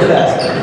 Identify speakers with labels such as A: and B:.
A: to that.